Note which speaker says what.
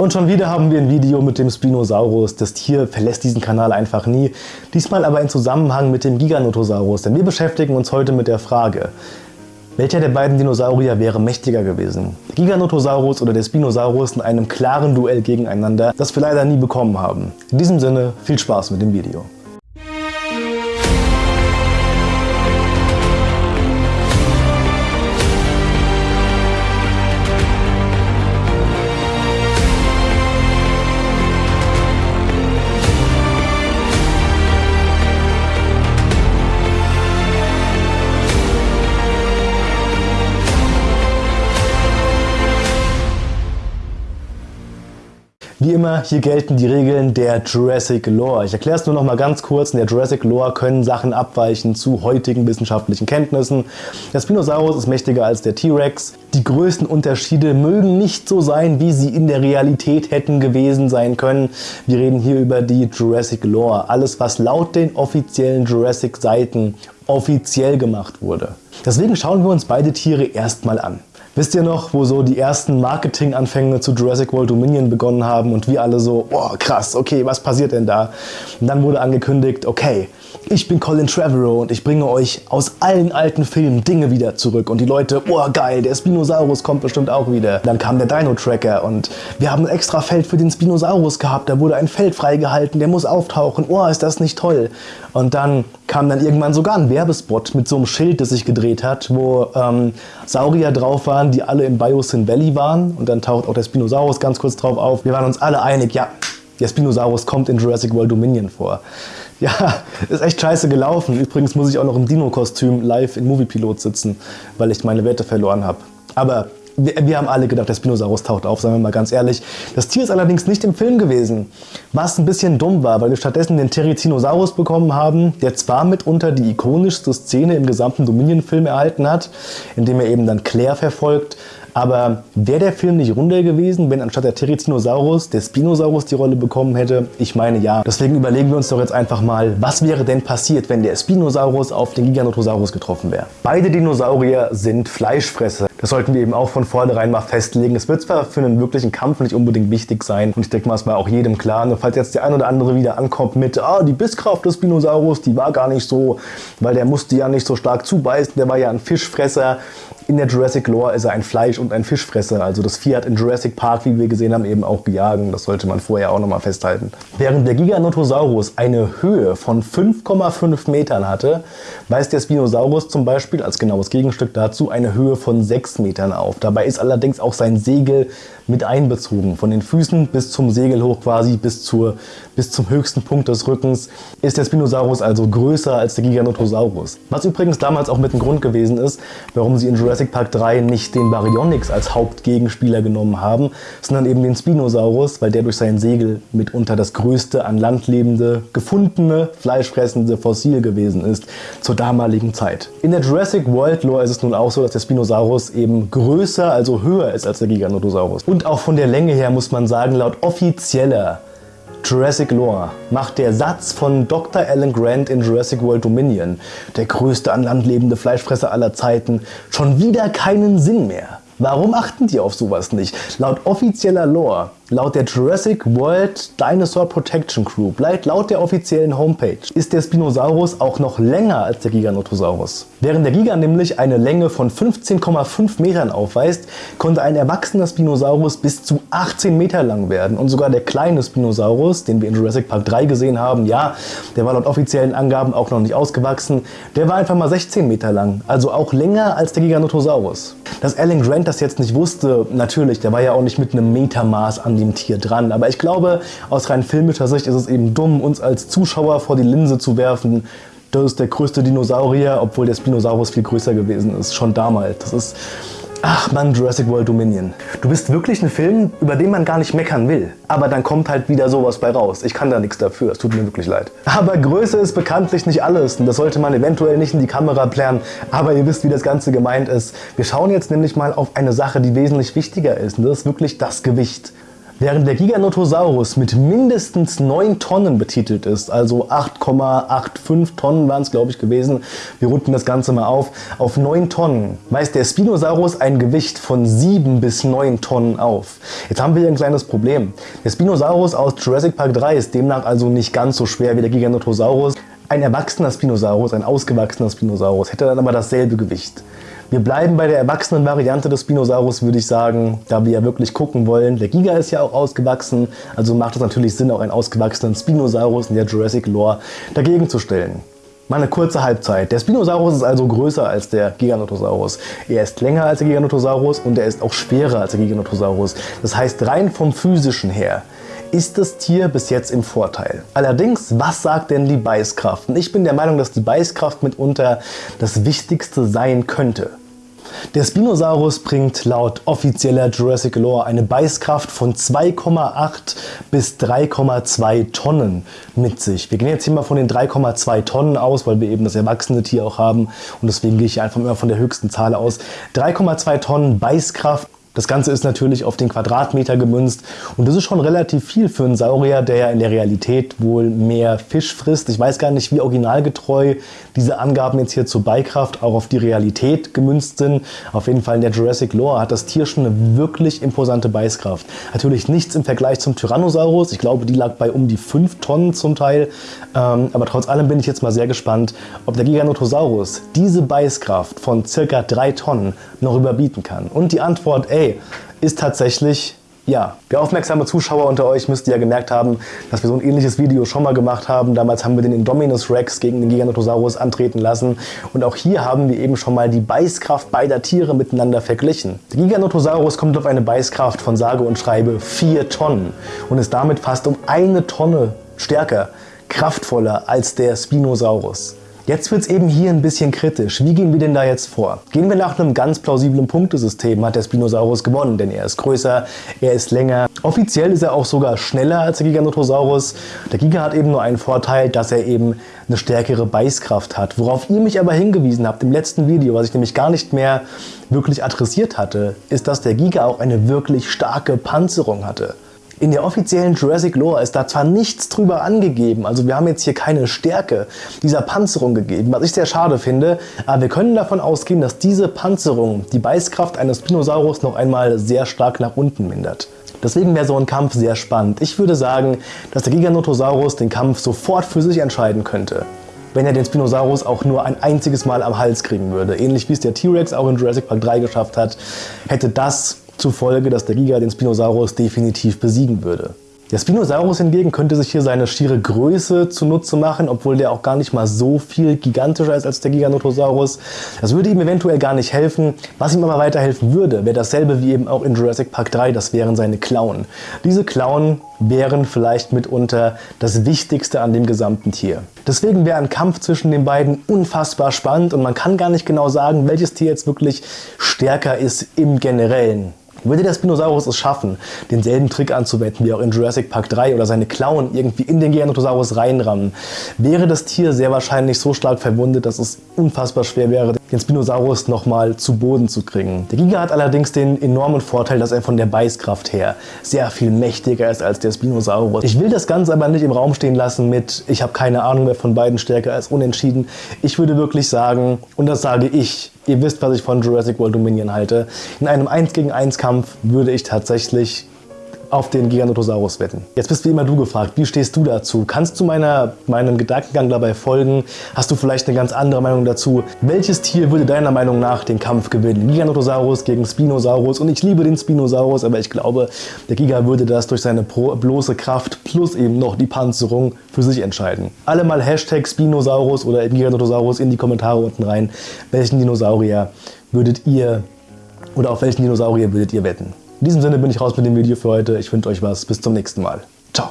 Speaker 1: Und schon wieder haben wir ein Video mit dem Spinosaurus. Das Tier verlässt diesen Kanal einfach nie. Diesmal aber in Zusammenhang mit dem Giganotosaurus, denn wir beschäftigen uns heute mit der Frage, welcher der beiden Dinosaurier wäre mächtiger gewesen? Der Giganotosaurus oder der Spinosaurus in einem klaren Duell gegeneinander, das wir leider nie bekommen haben. In diesem Sinne, viel Spaß mit dem Video. Wie immer, hier gelten die Regeln der Jurassic Lore. Ich erkläre es nur noch mal ganz kurz. In der Jurassic Lore können Sachen abweichen zu heutigen wissenschaftlichen Kenntnissen. Der Spinosaurus ist mächtiger als der T-Rex. Die größten Unterschiede mögen nicht so sein, wie sie in der Realität hätten gewesen sein können. Wir reden hier über die Jurassic Lore. Alles, was laut den offiziellen Jurassic-Seiten offiziell gemacht wurde. Deswegen schauen wir uns beide Tiere erstmal an. Wisst ihr noch, wo so die ersten Marketinganfänge zu Jurassic World Dominion begonnen haben und wir alle so, oh krass, okay, was passiert denn da? Und dann wurde angekündigt, okay, ich bin Colin Trevorrow und ich bringe euch aus allen alten Filmen Dinge wieder zurück. Und die Leute, oh geil, der Spinosaurus kommt bestimmt auch wieder. Dann kam der Dino-Tracker und wir haben ein extra Feld für den Spinosaurus gehabt. Da wurde ein Feld freigehalten, der muss auftauchen. Oh, ist das nicht toll. Und dann kam dann irgendwann sogar ein Werbespot mit so einem Schild, das sich gedreht hat, wo ähm, Saurier drauf waren, die alle im Biosyn Valley waren. Und dann taucht auch der Spinosaurus ganz kurz drauf auf. Wir waren uns alle einig, ja, der Spinosaurus kommt in Jurassic World Dominion vor. Ja, ist echt scheiße gelaufen. Übrigens muss ich auch noch im Dino-Kostüm live in Moviepilot sitzen, weil ich meine Werte verloren habe. Aber wir, wir, haben alle gedacht, der Spinosaurus taucht auf, sagen wir mal ganz ehrlich. Das Tier ist allerdings nicht im Film gewesen, was ein bisschen dumm war, weil wir stattdessen den Terizinosaurus bekommen haben, der zwar mitunter die ikonischste Szene im gesamten Dominion-Film erhalten hat, indem er eben dann Claire verfolgt, aber wäre der Film nicht runder gewesen, wenn anstatt der Terizinosaurus der Spinosaurus die Rolle bekommen hätte? Ich meine ja. Deswegen überlegen wir uns doch jetzt einfach mal, was wäre denn passiert, wenn der Spinosaurus auf den Giganotosaurus getroffen wäre? Beide Dinosaurier sind Fleischfresser. Das sollten wir eben auch von vornherein mal festlegen. Es wird zwar für einen wirklichen Kampf nicht unbedingt wichtig sein und ich denke mal, es war auch jedem klar. Nur falls jetzt der ein oder andere wieder ankommt mit, ah, die Bisskraft des Spinosaurus, die war gar nicht so, weil der musste ja nicht so stark zubeißen, der war ja ein Fischfresser. In der Jurassic Lore ist er ein Fleisch- und ein Fischfresser. Also das Vieh hat in Jurassic Park, wie wir gesehen haben, eben auch gejagt. Das sollte man vorher auch nochmal festhalten. Während der Giganotosaurus eine Höhe von 5,5 Metern hatte, weist der Spinosaurus zum Beispiel als genaues Gegenstück dazu eine Höhe von 6 Metern auf. Dabei ist allerdings auch sein Segel mit einbezogen. Von den Füßen bis zum Segel hoch quasi, bis, zur, bis zum höchsten Punkt des Rückens ist der Spinosaurus also größer als der Giganotosaurus. Was übrigens damals auch mit ein Grund gewesen ist, warum sie in Jurassic Park 3 nicht den Baryonyx als Hauptgegenspieler genommen haben, sondern eben den Spinosaurus, weil der durch sein Segel mitunter das größte an Land lebende, gefundene, fleischfressende Fossil gewesen ist zur damaligen Zeit. In der Jurassic World Lore ist es nun auch so, dass der Spinosaurus eben größer, also höher ist als der Giganotosaurus. Und auch von der Länge her muss man sagen, laut offizieller Jurassic Lore macht der Satz von Dr. Alan Grant in Jurassic World Dominion, der größte an Land lebende Fleischfresser aller Zeiten, schon wieder keinen Sinn mehr. Warum achten die auf sowas nicht? Laut offizieller Lore Laut der Jurassic World Dinosaur Protection Group, laut der offiziellen Homepage, ist der Spinosaurus auch noch länger als der Giganotosaurus. Während der Giga nämlich eine Länge von 15,5 Metern aufweist, konnte ein erwachsener Spinosaurus bis zu 18 Meter lang werden. Und sogar der kleine Spinosaurus, den wir in Jurassic Park 3 gesehen haben, ja, der war laut offiziellen Angaben auch noch nicht ausgewachsen, der war einfach mal 16 Meter lang, also auch länger als der Giganotosaurus. Dass Alan Grant das jetzt nicht wusste, natürlich, der war ja auch nicht mit einem Metermaß an dem Tier dran. Aber ich glaube, aus rein filmischer Sicht ist es eben dumm, uns als Zuschauer vor die Linse zu werfen, das ist der größte Dinosaurier, obwohl der Spinosaurus viel größer gewesen ist, schon damals. Das ist Ach man, Jurassic World Dominion. Du bist wirklich ein Film, über den man gar nicht meckern will. Aber dann kommt halt wieder sowas bei raus. Ich kann da nichts dafür, es tut mir wirklich leid. Aber Größe ist bekanntlich nicht alles und das sollte man eventuell nicht in die Kamera plären. Aber ihr wisst, wie das Ganze gemeint ist. Wir schauen jetzt nämlich mal auf eine Sache, die wesentlich wichtiger ist und das ist wirklich das Gewicht. Während der Giganotosaurus mit mindestens 9 Tonnen betitelt ist, also 8,85 Tonnen waren es glaube ich gewesen, wir runden das Ganze mal auf, auf 9 Tonnen, weist der Spinosaurus ein Gewicht von 7 bis 9 Tonnen auf. Jetzt haben wir hier ein kleines Problem. Der Spinosaurus aus Jurassic Park 3 ist demnach also nicht ganz so schwer wie der Giganotosaurus. Ein erwachsener Spinosaurus, ein ausgewachsener Spinosaurus hätte dann aber dasselbe Gewicht. Wir bleiben bei der erwachsenen Variante des Spinosaurus, würde ich sagen, da wir ja wirklich gucken wollen. Der Giga ist ja auch ausgewachsen, also macht es natürlich Sinn, auch einen ausgewachsenen Spinosaurus in der Jurassic Lore dagegen zu stellen. Mal eine kurze Halbzeit. Der Spinosaurus ist also größer als der Giganotosaurus. Er ist länger als der Giganotosaurus und er ist auch schwerer als der Giganotosaurus. Das heißt, rein vom physischen her ist das Tier bis jetzt im Vorteil. Allerdings, was sagt denn die Beißkraft? Und ich bin der Meinung, dass die Beißkraft mitunter das Wichtigste sein könnte. Der Spinosaurus bringt laut offizieller Jurassic Lore eine Beißkraft von 2,8 bis 3,2 Tonnen mit sich. Wir gehen jetzt hier mal von den 3,2 Tonnen aus, weil wir eben das erwachsene Tier auch haben und deswegen gehe ich einfach immer von der höchsten Zahl aus. 3,2 Tonnen Beißkraft das Ganze ist natürlich auf den Quadratmeter gemünzt und das ist schon relativ viel für einen Saurier, der ja in der Realität wohl mehr Fisch frisst. Ich weiß gar nicht, wie originalgetreu diese Angaben jetzt hier zur Beikraft auch auf die Realität gemünzt sind. Auf jeden Fall in der Jurassic Lore hat das Tier schon eine wirklich imposante Beißkraft. Natürlich nichts im Vergleich zum Tyrannosaurus. Ich glaube, die lag bei um die 5 Tonnen zum Teil. Ähm, aber trotz allem bin ich jetzt mal sehr gespannt, ob der Giganotosaurus diese Beißkraft von circa 3 Tonnen noch überbieten kann. Und die Antwort, ey, ist tatsächlich ja, der aufmerksame Zuschauer unter euch müsste ja gemerkt haben, dass wir so ein ähnliches Video schon mal gemacht haben. Damals haben wir den Indominus Rex gegen den Giganotosaurus antreten lassen. Und auch hier haben wir eben schon mal die Beißkraft beider Tiere miteinander verglichen. Der Giganotosaurus kommt auf eine Beißkraft von sage und schreibe 4 Tonnen und ist damit fast um eine Tonne stärker, kraftvoller als der Spinosaurus. Jetzt wird es eben hier ein bisschen kritisch. Wie gehen wir denn da jetzt vor? Gehen wir nach einem ganz plausiblen Punktesystem, hat der Spinosaurus gewonnen, denn er ist größer, er ist länger. Offiziell ist er auch sogar schneller als der Giganotosaurus. Der Giga hat eben nur einen Vorteil, dass er eben eine stärkere Beißkraft hat. Worauf ihr mich aber hingewiesen habt im letzten Video, was ich nämlich gar nicht mehr wirklich adressiert hatte, ist, dass der Giga auch eine wirklich starke Panzerung hatte. In der offiziellen Jurassic Lore ist da zwar nichts drüber angegeben, also wir haben jetzt hier keine Stärke dieser Panzerung gegeben, was ich sehr schade finde, aber wir können davon ausgehen, dass diese Panzerung die Beißkraft eines Spinosaurus noch einmal sehr stark nach unten mindert. Deswegen wäre so ein Kampf sehr spannend. Ich würde sagen, dass der Giganotosaurus den Kampf sofort für sich entscheiden könnte wenn er den Spinosaurus auch nur ein einziges Mal am Hals kriegen würde. Ähnlich wie es der T-Rex auch in Jurassic Park 3 geschafft hat, hätte das zufolge, dass der Giga den Spinosaurus definitiv besiegen würde. Der Spinosaurus hingegen könnte sich hier seine schiere Größe zunutze machen, obwohl der auch gar nicht mal so viel gigantischer ist als der Giganotosaurus. Das würde ihm eventuell gar nicht helfen. Was ihm aber weiterhelfen würde, wäre dasselbe wie eben auch in Jurassic Park 3, das wären seine Klauen. Diese Klauen wären vielleicht mitunter das Wichtigste an dem gesamten Tier. Deswegen wäre ein Kampf zwischen den beiden unfassbar spannend und man kann gar nicht genau sagen, welches Tier jetzt wirklich stärker ist im Generellen. Würde der Spinosaurus es schaffen, denselben Trick anzuwenden wie auch in Jurassic Park 3 oder seine Klauen irgendwie in den Giganotosaurus reinrammen, wäre das Tier sehr wahrscheinlich so stark verwundet, dass es unfassbar schwer wäre, den Spinosaurus nochmal zu Boden zu kriegen. Der Giga hat allerdings den enormen Vorteil, dass er von der Beißkraft her sehr viel mächtiger ist als der Spinosaurus. Ich will das Ganze aber nicht im Raum stehen lassen mit, ich habe keine Ahnung, wer von beiden stärker als unentschieden. Ich würde wirklich sagen, und das sage ich, Ihr wisst, was ich von Jurassic World Dominion halte. In einem 1 gegen 1 Kampf würde ich tatsächlich auf den Giganotosaurus wetten. Jetzt bist wie immer du gefragt, wie stehst du dazu? Kannst du meiner, meinem Gedankengang dabei folgen? Hast du vielleicht eine ganz andere Meinung dazu? Welches Tier würde deiner Meinung nach den Kampf gewinnen? Giganotosaurus gegen Spinosaurus und ich liebe den Spinosaurus, aber ich glaube, der Giga würde das durch seine bloße Kraft plus eben noch die Panzerung für sich entscheiden. Alle mal Hashtag Spinosaurus oder Giganotosaurus in die Kommentare unten rein. Welchen Dinosaurier würdet ihr oder auf welchen Dinosaurier würdet ihr wetten? In diesem Sinne bin ich raus mit dem Video für heute. Ich wünsche euch was. Bis zum nächsten Mal. Ciao.